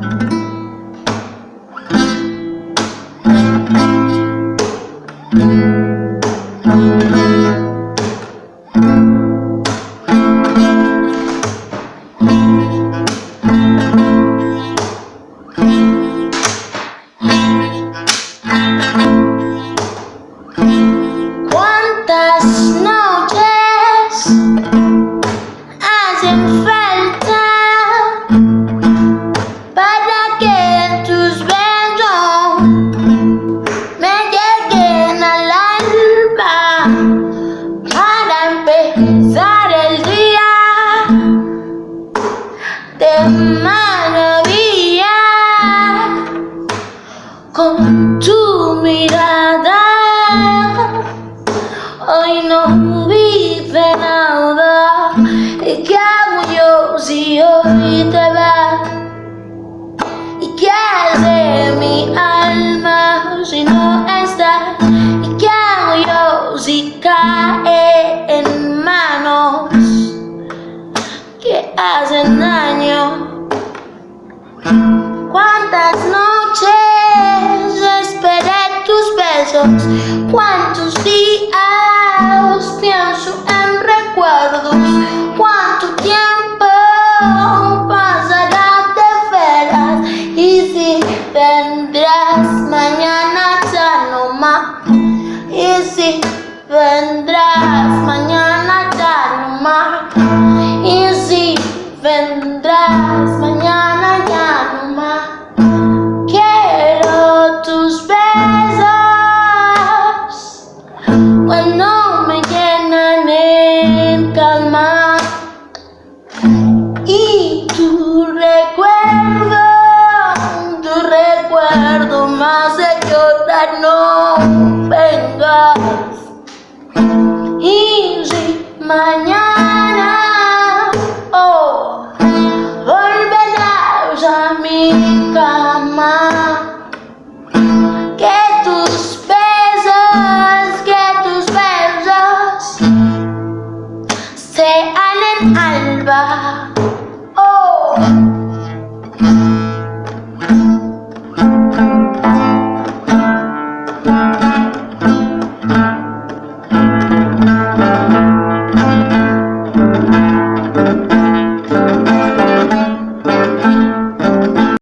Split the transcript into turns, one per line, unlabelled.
¿Cuántas que tus besos me lleguen al alma para empezar el día de maravilla con tu mirada? Hoy no vive nada ¿Y hago yo si hoy mi alma si no estás? ¿Y qué hago yo si cae en manos que hacen daño? ¿Cuántas noches esperé tus besos? mañana ya no más. Quiero tus besos cuando me llenan en calma y tu recuerdo, tu recuerdo más de llorar no vengas y si mañana. river. Oh!